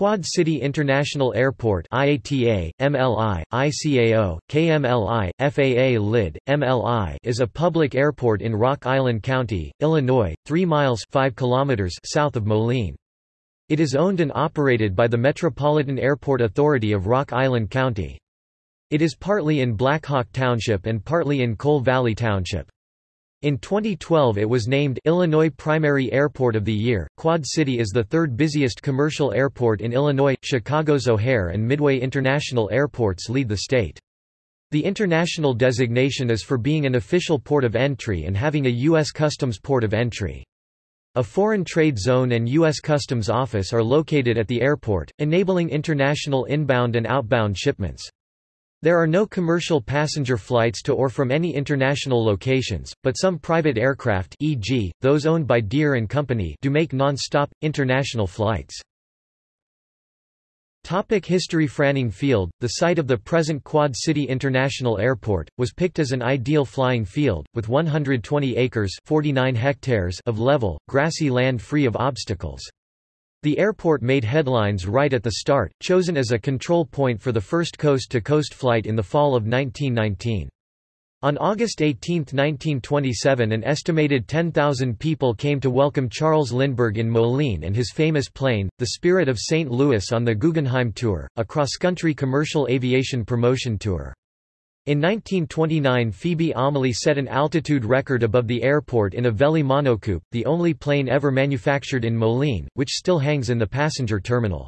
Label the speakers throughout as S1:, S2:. S1: Quad City International Airport IATA, MLI, ICAO, KMLI, FAA LID, MLI is a public airport in Rock Island County, Illinois, 3 miles 5 kilometers south of Moline. It is owned and operated by the Metropolitan Airport Authority of Rock Island County. It is partly in Blackhawk Township and partly in Coal Valley Township. In 2012 it was named Illinois Primary Airport of the Year. Quad City is the third busiest commercial airport in Illinois. Chicago's O'Hare and Midway International Airports lead the state. The international designation is for being an official port of entry and having a U.S. Customs port of entry. A Foreign Trade Zone and U.S. Customs Office are located at the airport, enabling international inbound and outbound shipments. There are no commercial passenger flights to or from any international locations, but some private aircraft e.g., those owned by Deere & Company do make non-stop, international flights. Topic History Franning Field, the site of the present Quad City International Airport, was picked as an ideal flying field, with 120 acres 49 hectares of level, grassy land free of obstacles. The airport made headlines right at the start, chosen as a control point for the first coast-to-coast -coast flight in the fall of 1919. On August 18, 1927 an estimated 10,000 people came to welcome Charles Lindbergh in Moline and his famous plane, the Spirit of St. Louis on the Guggenheim Tour, a cross-country commercial aviation promotion tour. In 1929 Phoebe Omlie set an altitude record above the airport in a Velie monocoupe, the only plane ever manufactured in Moline, which still hangs in the passenger terminal.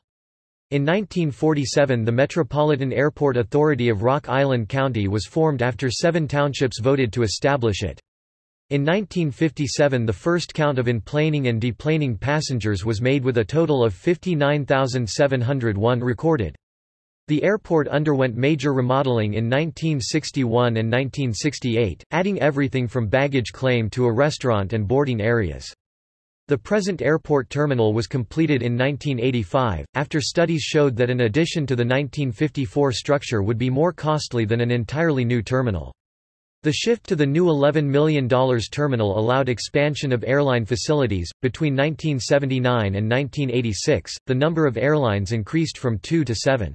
S1: In 1947 the Metropolitan Airport Authority of Rock Island County was formed after seven townships voted to establish it. In 1957 the first count of inplaning and deplaning passengers was made with a total of 59,701 recorded. The airport underwent major remodeling in 1961 and 1968, adding everything from baggage claim to a restaurant and boarding areas. The present airport terminal was completed in 1985, after studies showed that an addition to the 1954 structure would be more costly than an entirely new terminal. The shift to the new $11 million terminal allowed expansion of airline facilities. Between 1979 and 1986, the number of airlines increased from two to seven.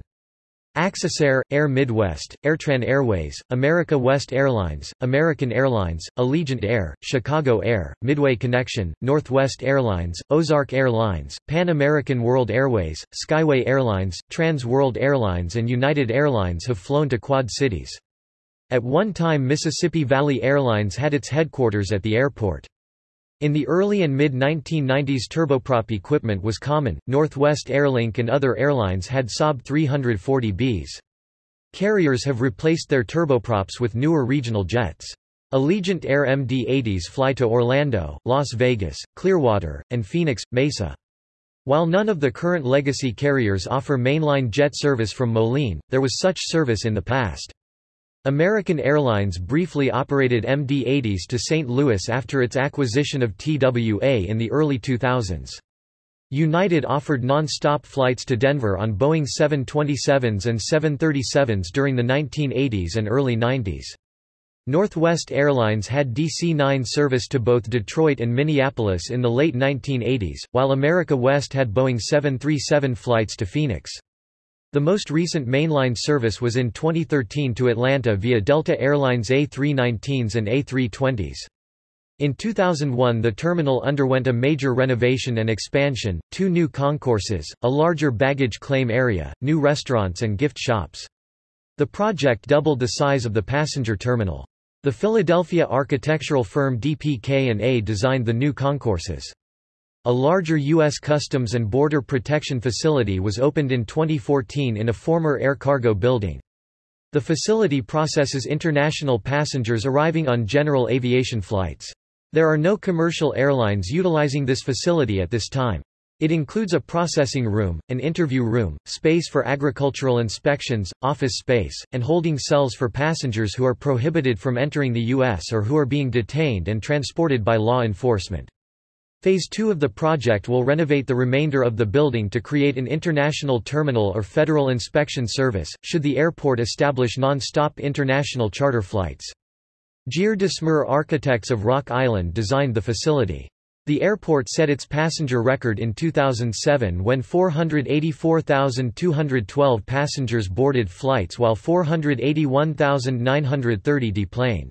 S1: Accessair, Air Midwest, Airtran Airways, America West Airlines, American Airlines, Allegiant Air, Chicago Air, Midway Connection, Northwest Airlines, Ozark Airlines, Pan American World Airways, Skyway Airlines, Trans World Airlines and United Airlines have flown to Quad Cities. At one time Mississippi Valley Airlines had its headquarters at the airport. In the early and mid-1990s turboprop equipment was common, Northwest Airlink and other airlines had Saab 340Bs. Carriers have replaced their turboprops with newer regional jets. Allegiant Air MD-80s fly to Orlando, Las Vegas, Clearwater, and Phoenix, Mesa. While none of the current legacy carriers offer mainline jet service from Moline, there was such service in the past. American Airlines briefly operated MD-80s to St. Louis after its acquisition of TWA in the early 2000s. United offered non-stop flights to Denver on Boeing 727s and 737s during the 1980s and early 90s. Northwest Airlines had DC-9 service to both Detroit and Minneapolis in the late 1980s, while America West had Boeing 737 flights to Phoenix. The most recent mainline service was in 2013 to Atlanta via Delta Airlines A319s and A320s. In 2001 the terminal underwent a major renovation and expansion, two new concourses, a larger baggage claim area, new restaurants and gift shops. The project doubled the size of the passenger terminal. The Philadelphia architectural firm DPK&A designed the new concourses. A larger U.S. Customs and Border Protection facility was opened in 2014 in a former air cargo building. The facility processes international passengers arriving on general aviation flights. There are no commercial airlines utilizing this facility at this time. It includes a processing room, an interview room, space for agricultural inspections, office space, and holding cells for passengers who are prohibited from entering the U.S. or who are being detained and transported by law enforcement. Phase 2 of the project will renovate the remainder of the building to create an international terminal or federal inspection service, should the airport establish non-stop international charter flights. Gere Dismer Architects of Rock Island designed the facility. The airport set its passenger record in 2007 when 484,212 passengers boarded flights while 481,930 deplaned.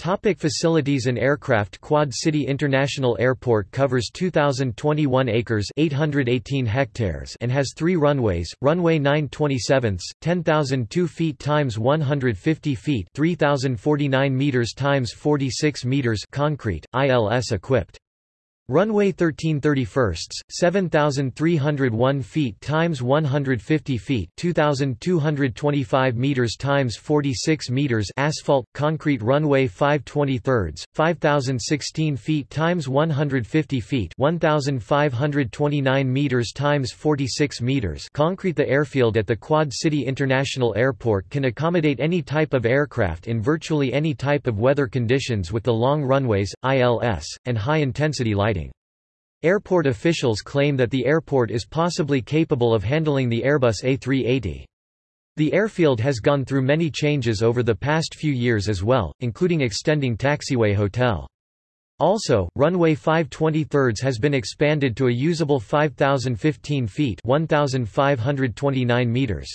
S1: Topic facilities and aircraft Quad City International Airport covers 2,021 acres 818 hectares and has three runways, runway 927, 10,002 feet times 150 feet 3,049 meters times 46 meters concrete, ILS equipped. Runway 13 7,301 feet times 150 feet 2,225 meters times 46 meters asphalt, concrete runway 5 rds 5,016 feet times 150 feet 1,529 meters times 46 meters concrete The airfield at the Quad City International Airport can accommodate any type of aircraft in virtually any type of weather conditions with the long runways, ILS, and high-intensity lighting. Airport officials claim that the airport is possibly capable of handling the Airbus A380. The airfield has gone through many changes over the past few years as well, including extending Taxiway Hotel. Also, runway 523 has been expanded to a usable 5,015 feet 1,529 meters.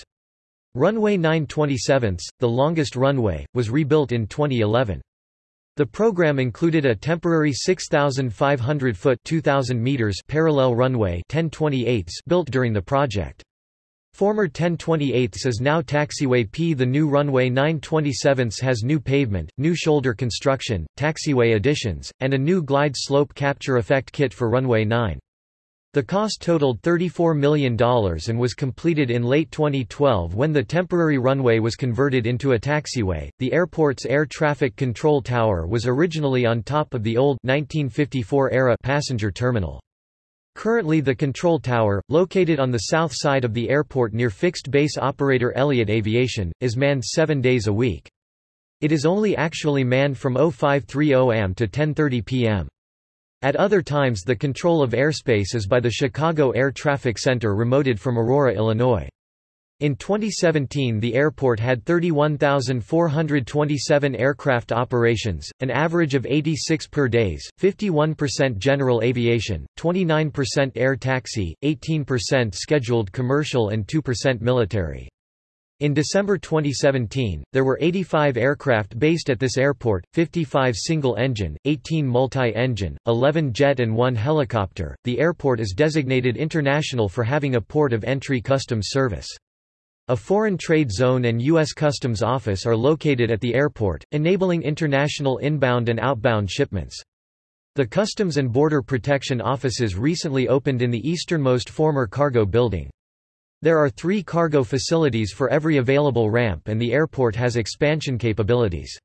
S1: Runway 927, the longest runway, was rebuilt in 2011. The program included a temporary 6,500-foot 2,000 parallel runway 1028s built during the project. Former 1028s is now Taxiway P. The new runway 927s has new pavement, new shoulder construction, taxiway additions, and a new glide slope capture effect kit for runway 9. The cost totaled $34 million and was completed in late 2012 when the temporary runway was converted into a taxiway. The airport's air traffic control tower was originally on top of the old 1954 era passenger terminal. Currently the control tower, located on the south side of the airport near fixed base operator Elliott Aviation, is manned 7 days a week. It is only actually manned from 0530 am to 10:30 p.m. At other times the control of airspace is by the Chicago Air Traffic Center remoted from Aurora, Illinois. In 2017 the airport had 31,427 aircraft operations, an average of 86 per days, 51% general aviation, 29% air taxi, 18% scheduled commercial and 2% military. In December 2017, there were 85 aircraft based at this airport, 55 single-engine, 18 multi-engine, 11 jet and 1 helicopter. The airport is designated international for having a port of entry customs service. A foreign trade zone and U.S. Customs Office are located at the airport, enabling international inbound and outbound shipments. The Customs and Border Protection offices recently opened in the easternmost former cargo building. There are three cargo facilities for every available ramp and the airport has expansion capabilities.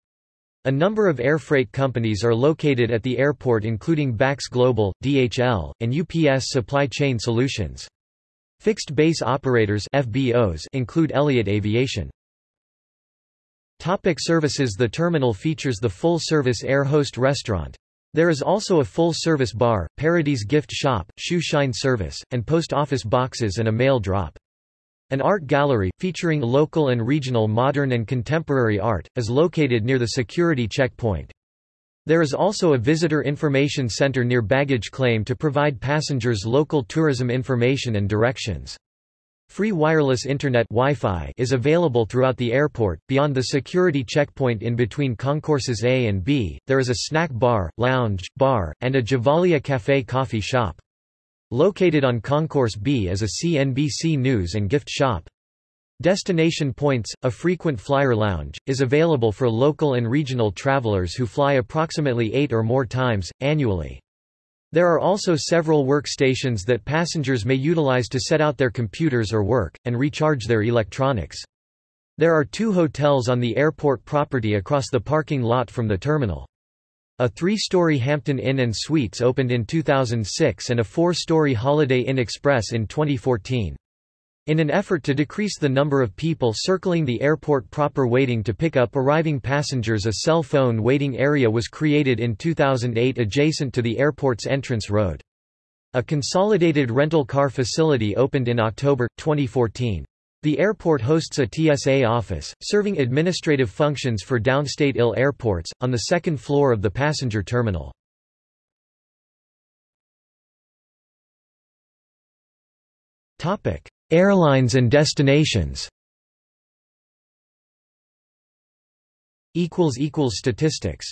S1: A number of air freight companies are located at the airport including Bax Global, DHL, and UPS Supply Chain Solutions. Fixed base operators FBOs include Elliott Aviation. Topic services The terminal features the full-service air host restaurant. There is also a full-service bar, Paradise gift shop, shoe shine service, and post office boxes and a mail drop. An art gallery, featuring local and regional modern and contemporary art, is located near the security checkpoint. There is also a visitor information center near baggage claim to provide passengers local tourism information and directions. Free wireless internet Wi-Fi is available throughout the airport. Beyond the security checkpoint in between concourses A and B, there is a snack bar, lounge, bar, and a Javalia Café coffee shop. Located on Concourse B is a CNBC news and gift shop. Destination Points, a frequent flyer lounge, is available for local and regional travelers who fly approximately eight or more times, annually. There are also several workstations that passengers may utilize to set out their computers or work, and recharge their electronics. There are two hotels on the airport property across the parking lot from the terminal. A three-story Hampton Inn and Suites opened in 2006 and a four-story Holiday Inn Express in 2014. In an effort to decrease the number of people circling the airport proper waiting to pick up arriving passengers a cell phone waiting area was created in 2008 adjacent to the airport's entrance road. A consolidated rental car facility opened in October, 2014. The airport hosts a TSA office, serving administrative functions for downstate IL airports, on the second floor of the passenger terminal. Airlines and destinations Statistics